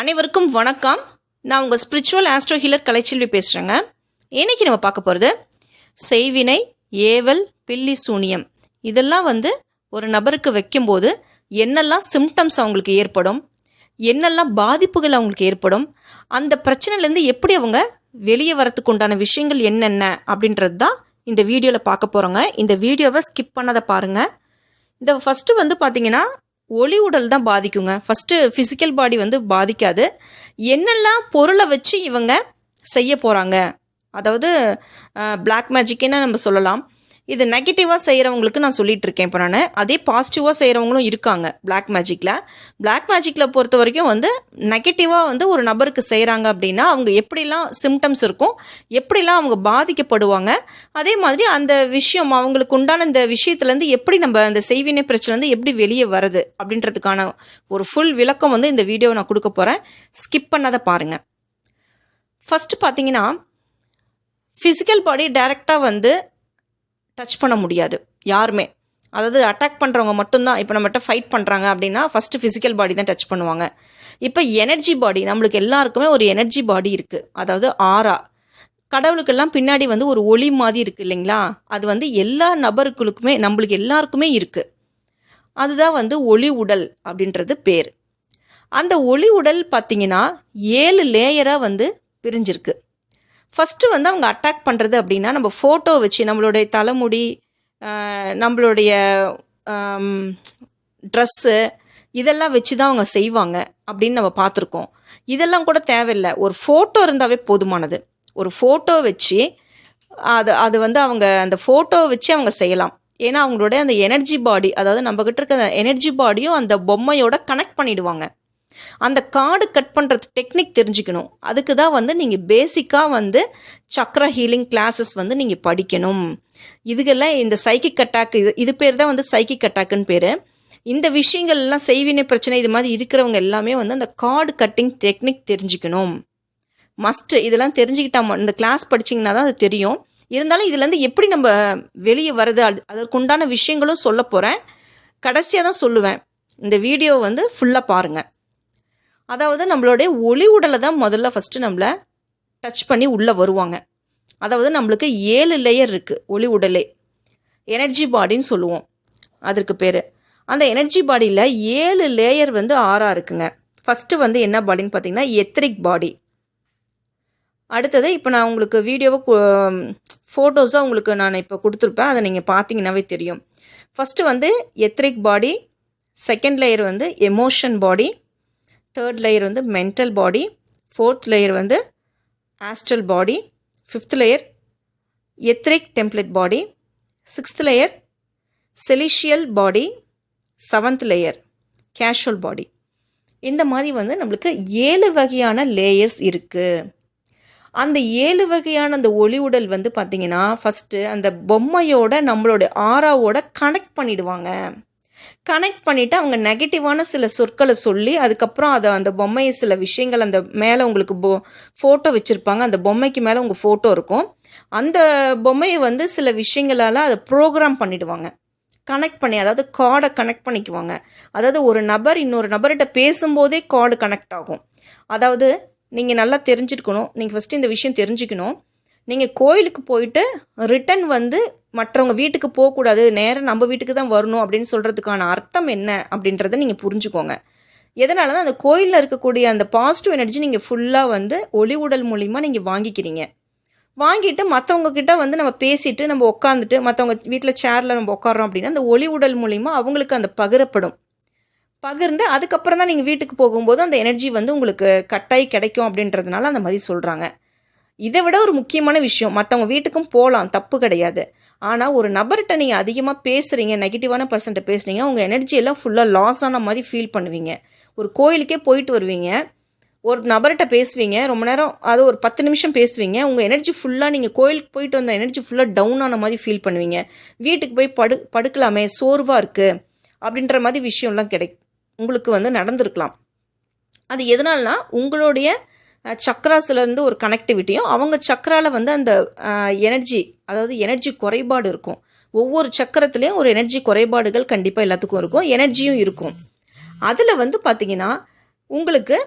அனைவருக்கும் வணக்கம். நான் உங்கள் ஸ்பிரிச்சுவல் ஆஸ்ட்ரோ ஹீலர் கலைச்செல்வி பேசுகிறேங்க இன்னைக்கு நம்ம பார்க்க போகிறது செய்வினை ஏவல் பில்லி சூனியம். இதெல்லாம் வந்து ஒரு நபருக்கு வைக்கும்போது என்னெல்லாம் சிம்டம்ஸ் அவங்களுக்கு ஏற்படும் என்னெல்லாம் பாதிப்புகள் அவங்களுக்கு ஏற்படும் அந்த பிரச்சனையிலேருந்து எப்படி அவங்க வெளியே வரத்துக்கு உண்டான விஷயங்கள் என்னென்ன அப்படின்றது தான் இந்த வீடியோவில் பார்க்க போகிறோங்க இந்த வீடியோவை ஸ்கிப் பண்ணாத பாருங்கள் இந்த ஃபஸ்ட்டு வந்து பார்த்திங்கன்னா ஒளி உடல் தான் பாதிக்குங்க. ஃபஸ்ட்டு ஃபிசிக்கல் பாடி வந்து பாதிக்காது. என்னெல்லாம் பொருளை வச்சு இவங்க செய்ய போகிறாங்க அதாவது பிளாக் மேஜிக்குன்னு நம்ம சொல்லலாம். இது நெகட்டிவாக செய்கிறவங்களுக்கு நான் சொல்லிட்டு இருக்கேன் இப்போ நான் அதே பாசிட்டிவாக செய்கிறவங்களும் இருக்காங்க பிளாக் மேஜிக்கில் பிளாக் மேஜிக்கில் பொறுத்த வரைக்கும் வந்து நெகட்டிவாக வந்து ஒரு நபருக்கு செய்கிறாங்க அப்படின்னா அவங்க எப்படிலாம் சிம்டம்ஸ் இருக்கும் எப்படிலாம் அவங்க பாதிக்கப்படுவாங்க அதே மாதிரி அந்த விஷயம் அவங்களுக்கு உண்டான இந்த விஷயத்துலேருந்து எப்படி நம்ம அந்த செய்வினை பிரச்சனைலேருந்து எப்படி வெளியே வருது அப்படின்றதுக்கான ஒரு ஃபுல் விளக்கம் வந்து இந்த வீடியோவை நான் கொடுக்க போகிறேன் ஸ்கிப் பண்ணாத பாருங்கள் ஃபஸ்ட்டு பார்த்தீங்கன்னா ஃபிசிக்கல் பாடி டைரெக்டாக வந்து டச் பண்ண முடியாது. யாருமே. அதாவது அட்டாக் பண்ணுறவங்க மட்டும்தான். இப்போ நம்மகிட்ட ஃபைட் பண்ணுறாங்க அப்படின்னா ஃபஸ்ட்டு ஃபிசிக்கல் பாடி தான் டச் பண்ணுவாங்க. இப்போ எனர்ஜி பாடி நம்மளுக்கு எல்லாருக்குமே ஒரு எனர்ஜி பாடி இருக்குது அதாவது ஆரா கடவுளுக்கெல்லாம் பின்னாடி வந்து ஒரு ஒளி மாதிரி இருக்குது இல்லைங்களா? அது வந்து எல்லா நபர்களுக்குமே நம்மளுக்கு எல்லாருக்குமே இருக்குது அதுதான் வந்து ஒளி உடல் அப்படின்றது பேர். அந்த ஒளி உடல் பார்த்திங்கன்னா ஏழு லேயராக வந்து பிரிஞ்சிருக்கு. ஃபஸ்ட்டு வந்து அவங்க அட்டாக் பண்ணுறது அப்படின்னா நம்ம ஃபோட்டோ வச்சு நம்மளுடைய தலைமுடி நம்மளுடைய ட்ரெஸ்ஸு இதெல்லாம் வச்சு தான் அவங்க செய்வாங்க அப்படின்னு நம்ம பார்த்துருக்கோம். இதெல்லாம் கூட தேவையில்லை. ஒரு ஃபோட்டோ இருந்தாவே போதுமானது. ஒரு ஃபோட்டோ வச்சு அது அது வந்து அவங்க அந்த ஃபோட்டோ வச்சு அவங்க செய்யலாம். ஏன்னா அவங்களுடைய அந்த எனர்ஜி பாடி அதாவது நம்மக்கிட்ட இருக்க அந்த எனர்ஜி பாடியும் அந்த பொம்மையோட கனெக்ட் பண்ணிவிடுவாங்க அந்த கார்டு கட் பண்ணுறது டெக்னிக் தெரிஞ்சுக்கணும். அதுக்கு தான் வந்து நீங்கள் பேசிக்காக வந்து சக்ரா ஹீலிங் கிளாஸஸ் வந்து நீங்கள் படிக்கணும். இதுக்கெல்லாம் இந்த சைக்கிக் அட்டாக் இது இது பேர் தான் வந்து சைக்கிக் அட்டாக்குன்னு பேர். இந்த விஷயங்கள்லாம் செய்வினை பிரச்சனை இது மாதிரி இருக்கிறவங்க எல்லாமே வந்து அந்த கார்டு கட்டிங் டெக்னிக் தெரிஞ்சுக்கணும். மஸ்ட்டு இதெல்லாம் தெரிஞ்சுக்கிட்டா ம- இந்த கிளாஸ் படிச்சிங்கன்னா தான் அது தெரியும். இருந்தாலும் இதுலேருந்து எப்படி நம்ம வெளியே வருது அது அதற்குண்டான விஷயங்களும் சொல்ல போகிறேன் கடைசியாக தான் சொல்லுவேன். இந்த வீடியோ வந்து ஃபுல்லாக பாருங்கள் அதாவது நம்மளுடைய ஒளி உடலை தான் முதல்ல ஃபஸ்ட்டு நம்மளை டச் பண்ணி உள்ளே வருவாங்க. அதாவது நம்மளுக்கு ஏழு லேயர் இருக்குது ஒளி உடலே. எனர்ஜி பாடின்னு சொல்லுவோம் அதற்கு பேர். அந்த எனர்ஜி பாடியில் ஏழு லேயர் வந்து ஆறாக இருக்குங்க. ஃபஸ்ட்டு வந்து என்ன பாடின்னு பார்த்தீங்கன்னா எத்ரிக் பாடி அடுத்தது இப்போ நான் உங்களுக்கு வீடியோவை ஃபோட்டோஸாக உங்களுக்கு நான் இப்போ கொடுத்துருப்பேன். அதை நீங்கள் பார்த்தீங்கன்னாவே தெரியும். ஃபஸ்ட்டு வந்து எத்ரிக் பாடி செகண்ட் லேயர் வந்து எமோஷன் பாடி தேர்ட் லேயர் வந்து மென்டல் பாடி ஃபோர்த் லேயர் வந்து astral body fifth layer etheric template body sixth layer celestial body seventh layer causal body இந்த மாதிரி வந்து நம்மளுக்கு ஏழு வகையான லேயர்ஸ் இருக்குது அந்த ஏழு வகையான அந்த ஒளி உடல் வந்து பார்த்திங்கன்னா ஃபஸ்ட்டு அந்த பொம்மையோட நம்மளோட ஆறாவோட கனெக்ட் பண்ணிடுவாங்க. கனெக்ட் பண்ணிவிட்டு அவங்க நெகட்டிவான சில சொற்களை சொல்லி அதுக்கப்புறம் அதை அந்த பொம்மையை சில விஷயங்கள் அந்த மேலே உங்களுக்கு பொ ஃபோட்டோ வச்சுருப்பாங்க. அந்த பொம்மைக்கு மேலே உங்கள் ஃபோட்டோ இருக்கும். அந்த பொம்மையை வந்து சில விஷயங்களால் அதை ப்ரோக்ராம் பண்ணிவிடுவாங்க கனெக்ட் பண்ணி அதாவது கார்டை கனெக்ட் பண்ணிக்குவாங்க. அதாவது ஒரு நபர் இன்னொரு நபர்கிட்ட பேசும்போதே கார்டு கனெக்ட் ஆகும். அதாவது நீங்கள் நல்லா தெரிஞ்சிருக்கணும் நீங்கள் ஃபஸ்ட்டு இந்த விஷயம் தெரிஞ்சுக்கணும். நீங்கள் கோயிலுக்கு போயிட்டு ரிட்டன் வந்து மற்றவங்க வீட்டுக்கு போகக்கூடாது நேராக நம்ம வீட்டுக்கு தான் வரணும் அப்படின்னு சொல்கிறதுக்கான அர்த்தம் என்ன அப்படின்றத நீங்கள் புரிஞ்சுக்கோங்க. எதனால தான் அந்த கோயிலில் இருக்கக்கூடிய அந்த பாசிட்டிவ் எனர்ஜி நீங்கள் ஃபுல்லாக வந்து ஒளி உடல் மூலிமா நீங்கள் வாங்கிக்கிறீங்க. வாங்கிட்டு மற்றவங்கக்கிட்ட வந்து நம்ம பேசிட்டு நம்ம உட்காந்துட்டு மற்றவங்க வீட்டில் சேரில் நம்ம உட்காரோம் அப்படின்னா அந்த ஒளி உடல் மூலிமா அவங்களுக்கு அந்த பகிரப்படும். பகிர்ந்து அதுக்கப்புறம் தான் நீங்கள் வீட்டுக்கு போகும்போது அந்த எனர்ஜி வந்து உங்களுக்கு கட்டாயி கிடைக்கும் அப்படின்றதுனால அந்த மாதிரி சொல்கிறாங்க இதை விட ஒரு முக்கியமான விஷயம் மற்றவங்க வீட்டுக்கும் போகலாம் தப்பு கிடையாது. ஆனால் ஒரு நபர்கிட்ட நீங்கள் அதிகமாக பேசுகிறீங்க நெகட்டிவான பர்சன்ட்டை பேசுகிறீங்க உங்கள் எனர்ஜி எல்லாம் ஃபுல்லாக லாஸ் ஆன மாதிரி ஃபீல் பண்ணுவீங்க. ஒரு கோயிலுக்கே போயிட்டு வருவீங்க ஒரு நபர்கிட்ட பேசுவீங்க ரொம்ப நேரம் அது ஒரு பத்து நிமிஷம் பேசுவீங்க உங்கள் எனர்ஜி ஃபுல்லாக நீங்கள் கோயிலுக்கு போயிட்டு வந்த எனர்ஜி ஃபுல்லாக டவுன் ஆன மாதிரி ஃபீல் பண்ணுவீங்க. வீட்டுக்கு போய் படு படுக்கலாமே சோர்வாக இருக்குது அப்படின்ற மாதிரி விஷயம்லாம் கிடை உங்களுக்கு வந்து நடந்திருக்கலாம். அது எதனால்னா உங்களுடைய சக்ராஸ்லேருந்து ஒரு கனெக்டிவிட்டியும் அவங்க சக்கராவில் வந்து அந்த எனர்ஜி அதாவது எனர்ஜி குறைபாடு இருக்கும். ஒவ்வொரு சக்கரத்துலேயும் ஒரு எனர்ஜி குறைபாடுகள் கண்டிப்பாக எல்லாத்துக்கும் இருக்கும். எனர்ஜியும் இருக்கும். அதில் வந்து பார்த்தீங்கன்னா உங்களுக்கு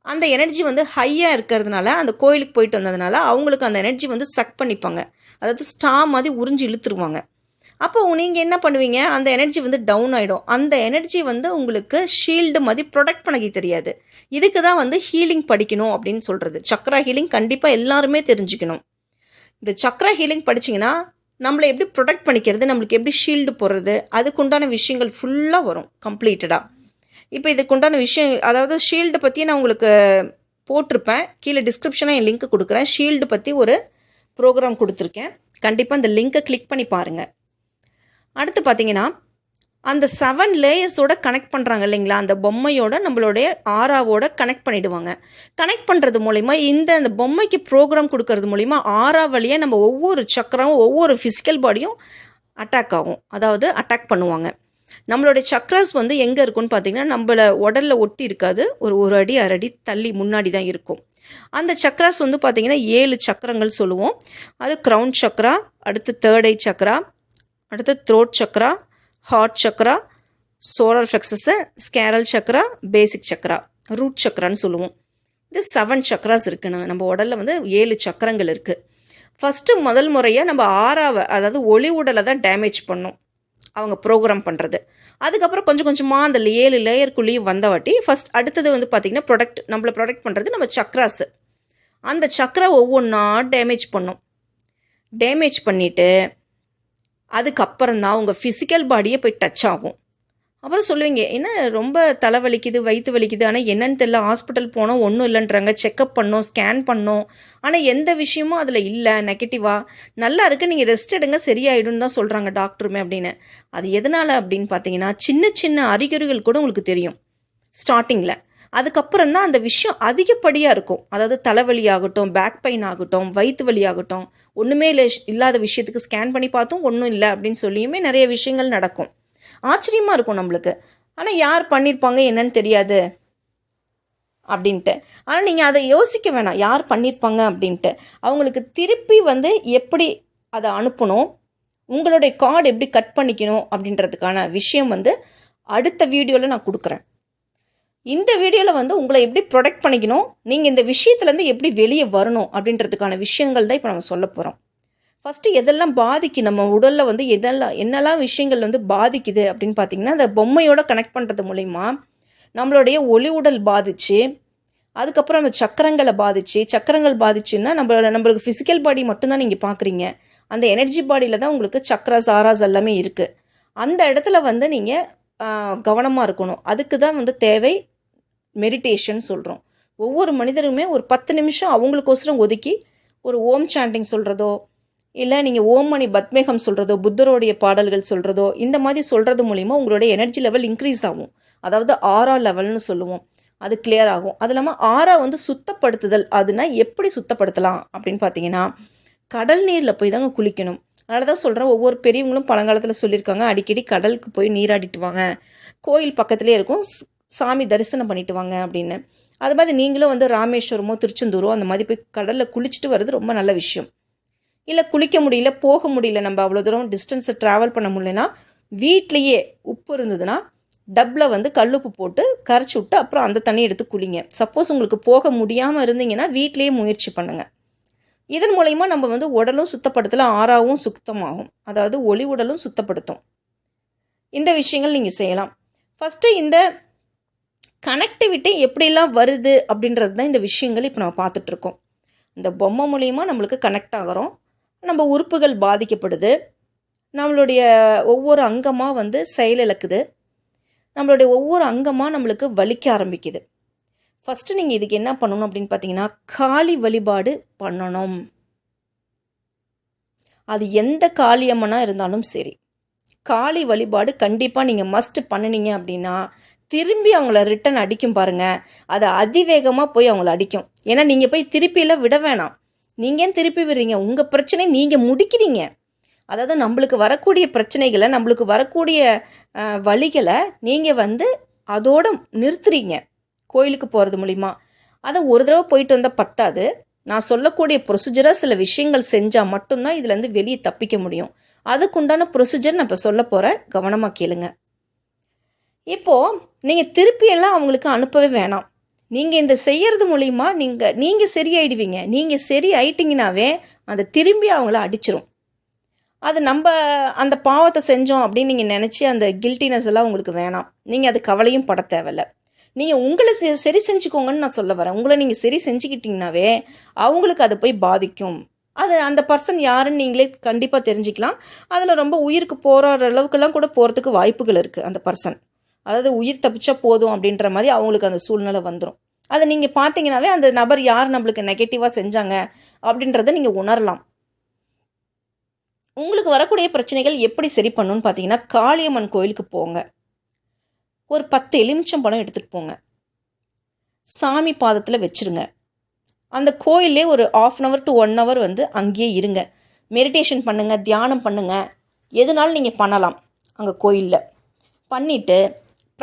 அந்த எனர்ஜி வந்து ஹையாக இருக்கிறதுனால அந்த கோயிலுக்கு போயிட்டு வந்ததுனால அவங்களுக்கு அந்த எனர்ஜி வந்து சக் பண்ணிப்பாங்க. அதாவது ஸ்டா மாதிரி உறிஞ்சி இழுத்துருவாங்க. அப்போ நீங்கள் என்ன பண்ணுவீங்க? அந்த எனர்ஜி வந்து டவுன் ஆகிடும் அந்த எனர்ஜி வந்து உங்களுக்கு ஷீல்டு மாதிரி ப்ரொடெக்ட் பண்ணிக்க தெரியாது. இதுக்கு தான் வந்து ஹீலிங் படிக்கணும் அப்படின்னு சொல்கிறது சக்ரா ஹீலிங் கண்டிப்பாக எல்லாருமே தெரிஞ்சுக்கணும். இந்த சக்ரா ஹீலிங் படிச்சிங்கன்னா நம்மளை எப்படி ப்ரொடெக்ட் பண்ணிக்கிறது? நம்மளுக்கு எப்படி ஷீல்டு போடுறது? அதுக்குண்டான விஷயங்கள் ஃபுல்லாக வரும் கம்ப்ளீட்டடாக இப்போ இதுக்குண்டான விஷயம் அதாவது ஷீல்டு பற்றி நான் உங்களுக்கு போட்டிருப்பேன். கீழே டிஸ்கிரிப்ஷனாக என் லிங்க் கொடுக்குறேன். ஷீல்டு பற்றி ஒரு ப்ரோக்ராம் கொடுத்துருக்கேன். கண்டிப்பாக அந்த லிங்க்கை கிளிக் பண்ணி பாருங்கள் அடுத்து பார்த்தீங்கன்னா அந்த செவன் லேயர்ஸோட கனெக்ட் பண்ணுறாங்க இல்லைங்களா? அந்த பொம்மையோட நம்மளுடைய ஆறாவோட கனெக்ட் பண்ணிடுவாங்க. கனெக்ட் பண்ணுறது மூலிமா இந்த அந்த பொம்மைக்கு ப்ரோக்ராம் கொடுக்கறது மூலிமா ஆறா வழியாக நம்ம ஒவ்வொரு சக்கரம் ஒவ்வொரு ஃபிசிக்கல் பாடியும் அட்டாக் ஆகும். அதாவது அட்டாக் பண்ணுவாங்க. நம்மளுடைய சக்ராஸ் வந்து எங்கே இருக்குன்னு பார்த்தீங்கன்னா நம்மள உடலில் ஒட்டி இருக்காது. ஒரு ஒரு அடி அரை அடி தள்ளி முன்னாடி தான் இருக்கும். அந்த சக்ராஸ் வந்து பார்த்திங்கன்னா ஏழு சக்கரங்கள் சொல்லுவோம். அது க்ரௌன் சக்ரா அடுத்து தேர்ட் ஐ சக்ரா அடுத்து throat chakra heart chakra solar plexus sacral chakra basic chakra root சக்ரான்னு சொல்லுவோம். இது செவன் சக்ராஸ் இருக்குன்னு. நம்ம உடலில் வந்து ஏழு சக்கரங்கள் இருக்குது ஃபஸ்ட்டு முதல் முறையாக நம்ம ஆறாவை அதாவது ஒளி உடலை தான் டேமேஜ் பண்ணும். அவங்க ப்ரோக்ராம் பண்ணுறது அதுக்கப்புறம் கொஞ்சம் கொஞ்சமாக அந்த ஏழு லேயருக்குள்ளேயும் வந்தவாட்டி ஃபஸ்ட் அடுத்தது வந்து பார்த்திங்கன்னா ப்ரொடக்ட் நம்மளை ப்ரொடெக்ட் பண்ணுறது நம்ம சக்ராஸு. அந்த சக்ரா ஒவ்வொன்றா டேமேஜ் பண்ணும். டேமேஜ் பண்ணிவிட்டு அதுக்கப்புறம் தான் உங்கள் ஃபிசிக்கல் பாடியை போய் டச் ஆகும். அப்புறம் சொல்லுவீங்க என்ன ரொம்ப தலை வலிக்குது வயிற்று வலிக்குது? ஆனால் என்னன்னு தெரியல ஹாஸ்பிட்டல் போனோம் ஒன்றும் இல்லைன்றாங்க. செக்கப் பண்ணோம் ஸ்கேன் பண்ணோம். ஆனால் எந்த விஷயமும் அதில் இல்லை நெகட்டிவாக நல்லா இருக்குது நீங்கள் ரெஸ்ட் எடுங்க சரியாயிடும் தான் சொல்கிறாங்க டாக்டருமே அப்படின்னு. அது எதனால் அப்படின்னு பார்த்தீங்கன்னா சின்ன சின்ன அறிகுறிகள் கூட உங்களுக்கு தெரியும். ஸ்டார்டிங்கில் அதுக்கப்புறம் தான் அந்த விஷயம் அதிகப்படியாக இருக்கும். அதாவது தலைவலி ஆகட்டும் பேக் பெயின் ஆகட்டும் வயிற்று வலி ஆகட்டும் ஒன்றுமே இல்லை இல்லாத விஷயத்துக்கு ஸ்கேன் பண்ணி பார்த்தும் ஒன்றும் இல்லை அப்படின்னு சொல்லியுமே நிறைய விஷயங்கள் நடக்கும். ஆச்சரியமாக இருக்கும் நம்மளுக்கு. ஆனால் யார் பண்ணியிருப்பாங்க என்னன்னு தெரியாது. அப்படின்ட்டு. ஆனால் நீங்கள் அதை யோசிக்க வேணாம். யார் பண்ணியிருப்பாங்க அப்படின்ட்டு. அவங்களுக்கு திருப்பி வந்து எப்படி அதை அனுப்பணும் உங்களுடைய கார்டு எப்படி கட் பண்ணிக்கணும் அப்படின்றதுக்கான விஷயம் வந்து அடுத்த வீடியோவில் நான் கொடுக்குறேன். இந்த வீடியோவில் வந்து உங்களை எப்படி ப்ரொடெக்ட் பண்ணிக்கணும் நீங்கள் இந்த விஷயத்துலேருந்து எப்படி வெளியே வரணும் அப்படின்றதுக்கான விஷயங்கள் தான் இப்போ நம்ம சொல்ல போகிறோம் ஃபஸ்ட்டு எதெல்லாம் பாதிக்கு நம்ம உடலில் வந்து எதெல்லாம் என்னெல்லாம் விஷயங்கள் வந்து பாதிக்குது அப்படின்னு பார்த்தீங்கன்னா அந்த பொம்மையோட கனெக்ட் பண்ணுறது மூலிமா நம்மளுடைய ஒளி உடல் பாதிச்சு அதுக்கப்புறம் நம்ம சக்கரங்களை பாதிச்சு சக்கரங்கள் பாதிச்சுன்னா நம்மளோட நம்மளுக்கு ஃபிசிக்கல் பாடி மட்டும்தான் நீங்கள் பார்க்குறீங்க அந்த எனர்ஜி பாடியில் தான் உங்களுக்கு சக்ராஸ் ஆராஸ் எல்லாமே இருக்குது அந்த இடத்துல வந்து நீங்கள் கவனமாக இருக்கணும். அதுக்கு தான் வந்து தேவை மெடிடேஷன் சொல்கிறோம் ஒவ்வொரு மனிதருமே ஒரு பத்து நிமிஷம் அவங்களுக்கோசரம் ஒதுக்கி ஒரு ஓம் சாண்டிங் சொல்கிறதோ இல்லை நீங்கள் ஓம் மணி பத்மேகம் சொல்கிறதோ புத்தருடைய பாடல்கள் சொல்கிறதோ இந்த மாதிரி சொல்கிறது மூலிமா உங்களுடைய எனர்ஜி லெவல் இன்க்ரீஸ் ஆகும். அதாவது ஆரா லெவல்னு சொல்லுவோம். அது கிளியர் ஆகும். அது இல்லாமல் ஆரா வந்து சுத்தப்படுத்துதல். அதுனா எப்படி சுத்தப்படுத்தலாம் அப்படின்னு பார்த்தீங்கன்னா கடல் நீரில் போய் தாங்க குளிக்கணும். அதனால தான் சொல்கிறேன் ஒவ்வொரு பெரியவங்களும் பழங்காலத்தில் சொல்லியிருக்காங்க அடிக்கடி கடலுக்கு போய் நீராடிட்டு வாங்க. கோயில் பக்கத்துலேயே இருக்கும் சாமி தரிசனம் பண்ணிட்டு வாங்க அப்படின்னு. அது மாதிரி நீங்களும் வந்து ராமேஸ்வரமோ திருச்செந்தூரோ அந்த மாதிரி போய் கடலில் குளிச்சுட்டு வர்றது ரொம்ப நல்ல விஷயம். இல்லை குளிக்க முடியல போக முடியல நம்ம அவ்வளோ தூரம் டிஸ்டன்ஸை ட்ராவல் பண்ண முடியலன்னா வீட்லேயே உப்பு இருந்ததுன்னா டப்பில் வந்து கல்லுப்பு போட்டு கரைச்சி விட்டு அப்புறம் அந்த தண்ணி எடுத்து குளிங்க. சப்போஸ் உங்களுக்கு போக முடியாமல் இருந்தீங்கன்னா வீட்லேயே முயற்சி பண்ணுங்கள் இதன் மூலயமா நம்ம வந்து உடலும் சுத்தப்படுத்தலாம் ஆறாவும் சுத்தமாகும். அதாவது ஒளி உடலும் சுத்தப்படுத்தும். இந்த விஷயங்கள் நீங்கள் செய்யலாம். ஃபஸ்ட்டு இந்த கனெக்டிவிட்டி எப்படிலாம் வருது அப்படின்றது தான் இந்த விஷயங்கள் இப்போ நம்ம பார்த்துட்ருக்கோம் இந்த பொம்மை மூலிமா நம்மளுக்கு கனெக்ட் ஆகிறோம். நம்ம உறுப்புகள் பாதிக்கப்படுது. நம்மளுடைய ஒவ்வொரு அங்கமாக வந்து செயலிழக்குது நம்மளுடைய ஒவ்வொரு அங்கமாக நம்மளுக்கு வலிக்க ஆரம்பிக்குது. ஃபஸ்ட்டு நீங்கள் இதுக்கு என்ன பண்ணணும் அப்படின்னு பார்த்தீங்கன்னா காளி வழிபாடு பண்ணணும். அது எந்த காளியம்மனாக இருந்தாலும் சரி. காளி வழிபாடு கண்டிப்பாக நீங்கள் மஸ்ட் பண்ணினீங்க அப்படின்னா திரும்பி அவங்கள ரிட்டன் அடிக்கும் பாருங்கள் அது அதிவேகமாக போய் அவங்கள அடிக்கும். ஏன்னா நீங்கள் போய் திருப்பியில் விட வேணாம். நீங்கள் ஏன் திருப்பி விடுறீங்க? உங்கள் பிரச்சனை நீங்கள் முடிக்கிறீங்க. அதாவது நம்மளுக்கு வரக்கூடிய பிரச்சனைகளை நம்மளுக்கு வரக்கூடிய வழிகளை நீங்கள் வந்து அதோடு நிறுத்துறீங்க. கோயிலுக்கு போகிறது மூலிமா அதை ஒரு தடவை போயிட்டு வந்தால் பத்தாது. நான் சொல்லக்கூடிய ப்ரொசீஜராக சில விஷயங்கள் செஞ்சால் மட்டும்தான் இதுலேருந்து வெளியே தப்பிக்க முடியும். அதுக்குண்டான ப்ரொசீஜர் நான் இப்போ சொல்ல போகிறேன் கவனமாக கேளுங்கள் இப்போது நீங்கள் திருப்பியெல்லாம் அவங்களுக்கு அனுப்பவே வேணாம். நீங்கள் இந்த செய்கிறது மூலிமா நீங்கள் நீங்கள் சரியாயிடுவீங்க. நீங்கள் சரி ஆயிட்டிங்கனாவே அதை திரும்பி அவங்கள அடிச்சிரும். அது நம்ம அந்த பாவத்தை செஞ்சோம் அப்படின்னு நீங்கள் நினச்சி அந்த கில்ட்டினஸ் எல்லாம் உங்களுக்கு வேணாம். நீங்கள் அது கவலையும் பட தேவையில்ல. நீங்கள் உங்களை சரி செஞ்சுக்கோங்கன்னு நான் சொல்ல வரேன். உங்களை நீங்கள் சரி செஞ்சுக்கிட்டிங்கனாவே அவங்களுக்கு அது போய் பாதிக்கும். அது அந்த பர்சன் யாருன்னு நீங்களே கண்டிப்பாக தெரிஞ்சுக்கலாம். அதில் ரொம்ப உயிருக்கு போகிற அளவுக்குலாம் கூட போகிறதுக்கு வாய்ப்புகள் இருக்குது அந்த பர்சன் அதாவது உயிர் தப்பிச்சா போதும் அப்படின்ற மாதிரி அவங்களுக்கு அந்த சூழ்நிலை வந்துடும் அதை நீங்கள் பார்த்தீங்கன்னாவே அந்த நபர் யார் நம்மளுக்கு நெகட்டிவாக செஞ்சாங்க அப்படின்றத நீங்கள் உணரலாம். உங்களுக்கு வரக்கூடிய பிரச்சனைகள் எப்படி சரி பண்ணணும்னு பார்த்தீங்கன்னா காளியம்மன் கோயிலுக்கு போங்க. ஒரு பத்து எலுமிச்சம் பழம் எடுத்துகிட்டு போங்க. சாமி பாதத்தில் வச்சுருங்க. அந்த கோயிலே ஒரு half an hour to one hour வந்து அங்கேயே இருங்க. மெடிடேஷன் பண்ணுங்கள் தியானம் பண்ணுங்கள் எதுனாலும் நீங்கள் பண்ணலாம் அங்கே கோயிலில். பண்ணிவிட்டு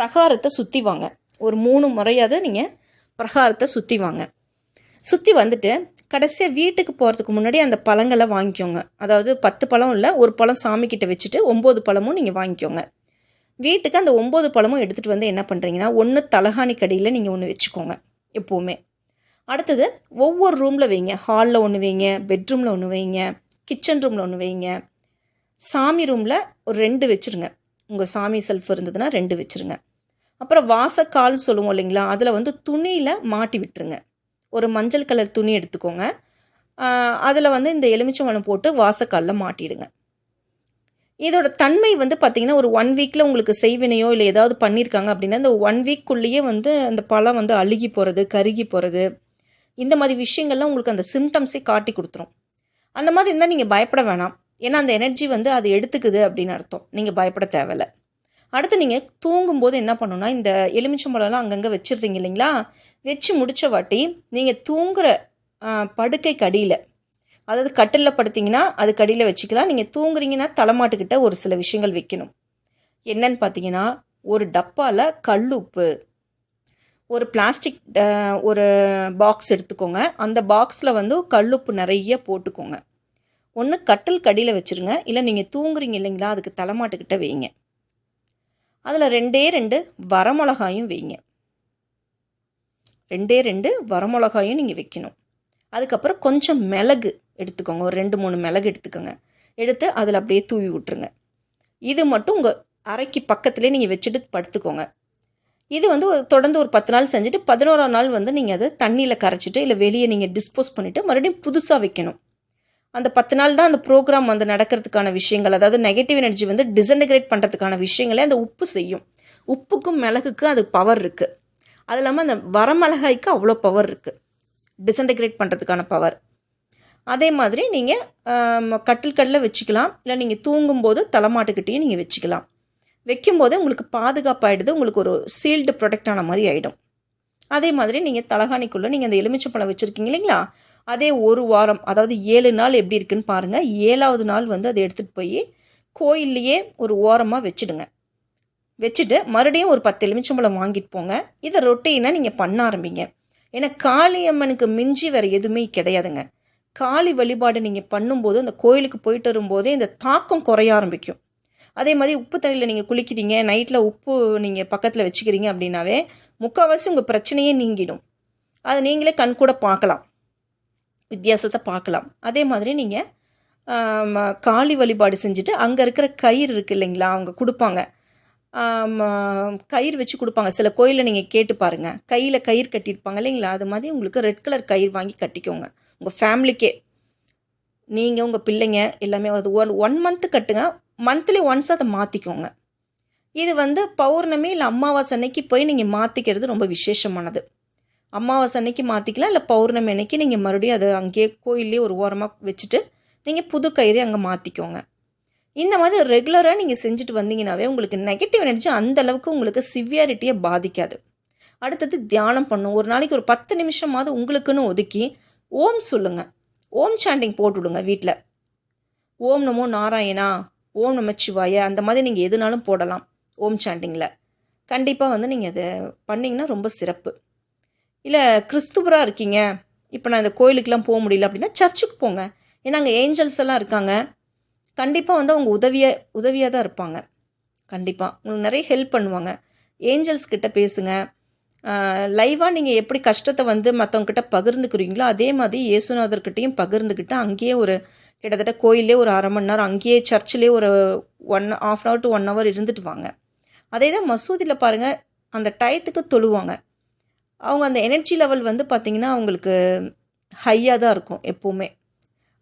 பிரகாரத்தை சுற்றி வாங்க. ஒரு மூணு முறையாவது நீங்கள் பிரகாரத்தை சுற்றி வாங்க. சுற்றி வந்துட்டு கடைசியாக வீட்டுக்கு போகிறதுக்கு முன்னாடி அந்த பழங்களை வாங்கிக்கோங்க. அதாவது பத்து பழம் இல்லை ஒரு பழம் சாமிக்கிட்ட வச்சுட்டு ஒம்பது பழமும் நீங்கள் வாங்கிக்கோங்க. வீட்டுக்கு அந்த ஒம்பது பழமும் எடுத்துகிட்டு வந்து என்ன பண்ணுறீங்கன்னா ஒன்று தலகாணி கடியில் நீங்கள் ஒன்று வச்சுக்கோங்க எப்போவுமே. அடுத்தது ஒவ்வொரு ரூமில் வைங்க. ஹாலில் ஒன்று வைங்க பெட்ரூமில் ஒன்று வைங்க கிச்சன் ரூமில் ஒன்று வைங்க. சாமி ரூமில் ஒரு ரெண்டு வச்சுருங்க. உங்கள் சாமி செல்ஃப் இருந்ததுன்னா ரெண்டு வச்சுருங்க. அப்புறம் வாசக்கால்னு சொல்லுவோம் இல்லைங்களா? அதில் வந்து துணியில் மாட்டி விட்டுருங்க. ஒரு மஞ்சள் கலர் துணி எடுத்துக்கோங்க. அதில் வந்து இந்த எலுமிச்சம்பழம் போட்டு வாசக்காலில் மாட்டிடுங்க. இதோட தன்மை வந்து பார்த்திங்கன்னா ஒரு ஒன் வீக்கில் உங்களுக்கு செய்வினையோ இல்லை ஏதாவது பண்ணியிருக்காங்க அப்படின்னா இந்த ஒன் வீக்குள்ளேயே வந்து அந்த பழம் வந்து அழுகி போகிறது கருகி போகிறது இந்த மாதிரி விஷயங்கள்லாம் உங்களுக்கு அந்த சிம்டம்ஸே காட்டி கொடுத்துரும். அந்த மாதிரி இருந்தால் நீங்கள் பயப்பட வேணாம். ஏன்னா அந்த எனர்ஜி வந்து அது எடுத்துக்குது அப்படின்னு அர்த்தம். நீங்கள் பயப்பட தேவையில்லை. அடுத்து நீங்கள் தூங்கும்போது என்ன பண்ணணும்னா இந்த எலுமிச்சம்பழம்லாம் அங்கங்கே வச்சிடுறீங்க இல்லைங்களா? வச்சு முடித்த வாட்டி நீங்கள் தூங்குற படுக்கை படுக்கைக்கு அடியில் அதாவது கட்டிலில் படுத்தீங்கன்னா அது கடியில் வச்சுக்கலாம். நீங்கள் தூங்குறீங்கன்னா தலைமாட்டுக்கிட்ட ஒரு சில விஷயங்கள் வைக்கணும். என்னன்னு பார்த்தீங்கன்னா ஒரு டப்பாவில் கல்லுப்பு ஒரு பிளாஸ்டிக் ஒரு பாக்ஸ் எடுத்துக்கோங்க. அந்த பாக்ஸில் வந்து கல்லுப்பு நிறைய போட்டுக்கோங்க. ஒன்று கட்டில் கடியில் வச்சுருங்க. இல்லை நீங்கள் தூங்குறீங்க இல்லைங்களா அதுக்கு தலைமாட்டுக்கிட்ட வைங்க. அதில் ரெண்டே ரெண்டு வரமிளகாயும் வைங்க. ரெண்டே ரெண்டு வரமிளகாயும் நீங்கள் வைக்கணும். அதுக்கப்புறம் கொஞ்சம் மிளகு எடுத்துக்கோங்க. ஒரு ரெண்டு மூணு மிளகு எடுத்துக்கோங்க. எடுத்து அதில் அப்படியே தூவி விட்டுருங்க. இது மட்டும் உங்கள் அரைக்கு பக்கத்துலேயே நீங்கள் வச்சுட்டு படுத்துக்கோங்க. இது வந்து ஒரு தொடர்ந்து ஒரு பத்து நாள் செஞ்சுட்டு பதினோராம் நாள் வந்து நீங்கள் அதை தண்ணியில் கரைச்சிட்டு இல்லை வெளியே நீங்கள் டிஸ்போஸ் பண்ணிவிட்டு மறுபடியும் புதுசாக வைக்கணும். அந்த பத்து நாள் தான் அந்த ப்ரோக்ராம் வந்து நடக்கிறதுக்கான விஷயங்கள். அதாவது நெகட்டிவ் எனர்ஜி வந்து டிசன்டிகிரேட் பண்ணுறதுக்கான விஷயங்களே அந்த உப்பு செய்யும். உப்புக்கும் மிளகுக்கும் அது பவர் இருக்குது அது இல்லாமல் அந்த வரமிளகாய்க்கு அவ்வளோ பவர் இருக்குது டிசன்டிகிரேட் பண்ணுறதுக்கான பவர் அதே மாதிரி நீங்கள் கட்டில் கடலில் வச்சுக்கலாம். இல்லை நீங்கள் தூங்கும்போது தலைமாட்டுக்கிட்டேயும் நீங்கள் வச்சுக்கலாம். வைக்கும்போது உங்களுக்கு பாதுகாப்பாகிடுது உங்களுக்கு ஒரு சீல்டு ப்ரொடெக்ட் ஆன மாதிரி ஆகிடும் அதே மாதிரி நீங்கள் தலகாணிக்குள்ளே நீங்கள் அந்த எலுமிச்சப்பழம் வச்சுருக்கீங்க இல்லைங்களா? அதே ஒரு வாரம் அதாவது ஏழு நாள் எப்படி இருக்குன்னு பாருங்கள் ஏழாவது நாள் வந்து அதை எடுத்துகிட்டு போய் கோயில்லையே ஒரு ஓரமாக வச்சுடுங்க. வச்சுட்டு மறுபடியும் ஒரு பத்து எலுமிச்சம்பழம் வாங்கிட்டு போங்க. இதை ரொட்டீனாக நீங்கள் பண்ண ஆரம்பிங்க. ஏன்னா காளியம்மனுக்கு மிஞ்சி வேறு எதுவுமே கிடையாதுங்க. காளி வழிபாடு நீங்கள் பண்ணும்போது அந்த கோயிலுக்கு போயிட்டு வரும்போதே இந்த தாக்கம் குறைய ஆரம்பிக்கும். அதே மாதிரி உப்பு தண்ணியில் நீங்கள் குளிக்கிறீங்க நைட்டில் உப்பு நீங்கள் பக்கத்தில் வச்சுக்கிறீங்க அப்படின்னாவே முக்கால்வாசி உங்கள் பிரச்சனையே நீங்கிடும். அதை நீங்களே கண் கூட பார்க்கலாம். வித்தியாசத்தை பார்க்கலாம். அதே மாதிரி நீங்கள் காளி வழிபாடு செஞ்சுட்டு அங்கே இருக்கிற கயிறு இருக்குது இல்லைங்களா அவங்க கொடுப்பாங்க. கயிறு வச்சு கொடுப்பாங்க. சில கோயிலில் நீங்கள் கேட்டு பாருங்கள் கையில் கயிறு கட்டியிருப்பாங்க இல்லைங்களா அது மாதிரி உங்களுக்கு ரெட் கலர் கயிறு வாங்கி கட்டிக்கோங்க. உங்கள் ஃபேமிலிக்கே நீங்கள் உங்கள் பிள்ளைங்க எல்லாமே அது ஒன் ஒன் மந்த்து கட்டுங்க. மந்த்லி ஒன்ஸ் அதை மாற்றிக்கோங்க இது வந்து பௌர்ணமி இல்லை அமாவாசை அன்னைக்கு போய் நீங்கள் மாற்றிக்கிறது ரொம்ப விசேஷமானது. அமாவாசை அன்னைக்கு மாற்றிக்கலாம் இல்லை பௌர்ணமி அன்னைக்கு நீங்கள் மறுபடியும் அதை அங்கேயே கோயிலே ஒரு ஓரமாக வச்சுட்டு நீங்கள் புது கயிறு அங்கே மாற்றிக்கோங்க இந்த மாதிரி ரெகுலராக நீங்கள் செஞ்சுட்டு வந்தீங்கனாவே உங்களுக்கு நெகட்டிவ் எனர்ஜி அந்தளவுக்கு உங்களுக்கு சிவியாரிட்டியை பாதிக்காது. அடுத்தது தியானம் பண்ணும். ஒரு நாளைக்கு ஒரு பத்து நிமிஷமாவது உங்களுக்குன்னு ஒதுக்கி ஓம் சொல்லுங்கள் ஓம் சாண்டிங் போட்டுவிடுங்க வீட்டில் ஓம் நமோ நாராயணா ஓம் நமச்சிவாய அந்த மாதிரி நீங்கள் எதுனாலும் போடலாம் ஓம் சாண்டிங்கில் கண்டிப்பாக வந்து நீங்கள் அதை பண்ணிங்கன்னா ரொம்ப சிறப்பு. இல்லை கிறிஸ்துவராக இருக்கீங்க. இப்போ நான் இந்த கோயிலுக்கெலாம் போக முடியல அப்படின்னா சர்ச்சுக்கு போங்க. ஏன்னா அங்கே ஏஞ்சல்ஸ் எல்லாம் இருக்காங்க. கண்டிப்பாக வந்து அவங்க உதவியாக உதவியாக தான் இருப்பாங்க. கண்டிப்பாக உங்களுக்கு நிறைய ஹெல்ப் பண்ணுவாங்க. ஏஞ்சல்ஸ் கிட்ட பேசுங்க. லைவாக நீங்கள் எப்படி கஷ்டத்தை வந்து மற்றவங்கக்கிட்ட பகிர்ந்துக்கிறீங்களோ அதே மாதிரி இயேசுநாதர்கிட்டையும் பகிர்ந்துக்கிட்டு அங்கேயே ஒரு கிட்டத்தட்ட கோயிலே ஒரு அரை மணி நேரம் அங்கேயே சர்ச்சிலே ஒரு one half an hour to one hour இருந்துட்டு வாங்க. அதே தான் மசூதியில் பாருங்கள் அந்த டயத்துக்கு தொழுவாங்க. அவங்க அந்த எனர்ஜி லெவல் வந்து பார்த்திங்கன்னா அவங்களுக்கு ஹையாக தான் இருக்கும் எப்போவுமே.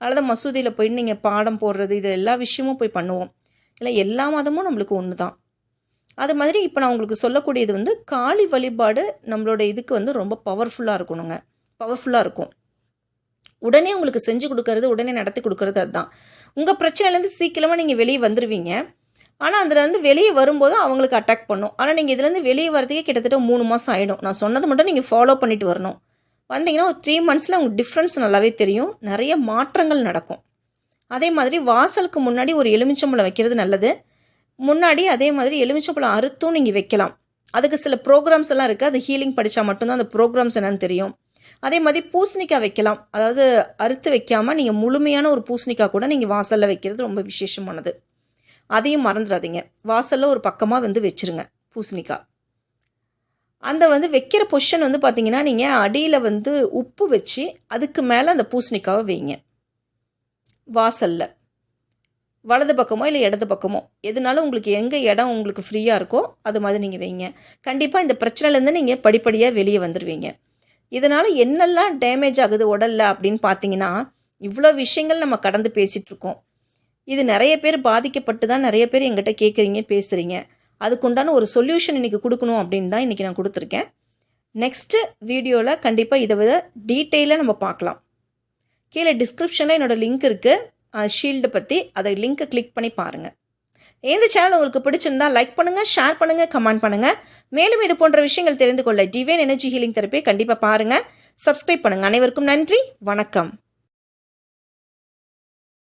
அதனால தான் மசூதியில் போயிட்டு நீங்கள் பாடம் போடுறது இது எல்லா விஷயமும் போய் பண்ணுவோம். இல்லை எல்லா மதமும் நம்மளுக்கு ஒன்று தான் அது மாதிரி இப்போ நான் உங்களுக்கு சொல்லக்கூடியது வந்து காளி வழிபாடு நம்மளோட இதுக்கு வந்து ரொம்ப பவர்ஃபுல்லாக இருக்கணுங்க. பவர்ஃபுல்லாக இருக்கும். உடனே உங்களுக்கு செஞ்சு கொடுக்கறது உடனே நடத்தி கொடுக்கறது அதுதான். உங்கள் பிரச்சனையிலேருந்து சீக்கிரமாக நீங்கள் வெளியே வந்துடுவீங்க ஆனால் அதுலேருந்து வெளியே வரும்போது அவங்களுக்கு அட்டாக் பண்ணும். ஆனால் நீங்கள் இதுலேருந்து வெளியே வரதுக்கே கிட்டத்தட்ட மூணு மாதம் ஆகிடும் நான் சொன்னது மட்டும் நீங்கள் ஃபாலோ பண்ணிட்டு வரணும். வந்தீங்கன்னா ஒரு த்ரீ மந்த்ஸில் உங்களுக்கு டிஃப்ரென்ஸ் நல்லாவே தெரியும். நிறைய மாற்றங்கள் நடக்கும். அதே மாதிரி வாசலுக்கு முன்னாடி ஒரு எலுமிச்சம்பழம் வைக்கிறது நல்லது. முன்னாடி அதே மாதிரி எலுமிச்சம்பழம் அறுத்தும் நீங்கள் வைக்கலாம். அதுக்கு சில ப்ரோக்ராம்ஸ் எல்லாம் இருக்குது அது ஹீலிங் படித்தா மட்டும்தான் அந்த ப்ரோக்ராம்ஸ் என்னன்னு தெரியும். அதே மாதிரி பூசணிக்காய் வைக்கலாம். அதாவது அறுத்து வைக்காமல் நீங்கள் முழுமையான ஒரு பூசணிக்காய் கூட நீங்கள் வாசலில் வைக்கிறது ரொம்ப விசேஷமானது. அதையும் மறந்துடாதீங்க. வாசலில் ஒரு பக்கமாக வந்து வச்சுருங்க பூசணிக்காய் அந்த வந்து வைக்கிற பொஷன் வந்து பார்த்தீங்கன்னா நீங்கள் அடியில் வந்து உப்பு வச்சு அதுக்கு மேலே அந்த பூசணிக்காவை வைங்க. வாசலில். வலது பக்கமோ இல்லை இடது பக்கமோ. எதுனாலும் உங்களுக்கு எங்கே இடம் உங்களுக்கு ஃப்ரீயாக இருக்கோ அது மாதிரி நீங்கள் வைங்க. கண்டிப்பாக இந்த பிரச்சனைலேருந்து நீங்கள் படிப்படியாக வெளியே வந்துடுவீங்க இதனால் என்னெல்லாம் டேமேஜ் ஆகுது உடலில் அப்படின்னு பார்த்தீங்கன்னா இவ்வளோ விஷயங்கள் நம்ம கடந்து பேசிகிட்ருக்கோம் இது நிறைய பேர் பாதிக்கப்பட்டு தான் நிறைய பேர் எங்கிட்ட கேட்குறீங்க பேசுகிறீங்க அதுக்குண்டான ஒரு சொல்யூஷன் இன்றைக்கி கொடுக்கணும் அப்படின்னு தான் இன்றைக்கி நான் கொடுத்துருக்கேன். நெக்ஸ்ட்டு வீடியோவில் கண்டிப்பாக இதை வித டீட்டெயிலாக நம்ம பார்க்கலாம். கீழே டிஸ்கிரிப்ஷனில் என்னோடய லிங்க் இருக்குது ஷீல்டு பற்றி அதை லிங்க்கை கிளிக் பண்ணி பாருங்கள் இந்த சேனல் உங்களுக்கு பிடிச்சிருந்தா லைக் பண்ணுங்கள் ஷேர் பண்ணுங்கள் கமெண்ட் பண்ணுங்கள் மேலும் இது போன்ற விஷயங்கள் தெரிந்து கொள்ள டிவைன் எனர்ஜி ஹீலிங் தெரப்பியை கண்டிப்பாக பாருங்கள் சப்ஸ்கிரைப் பண்ணுங்கள் அனைவருக்கும் நன்றி. வணக்கம்.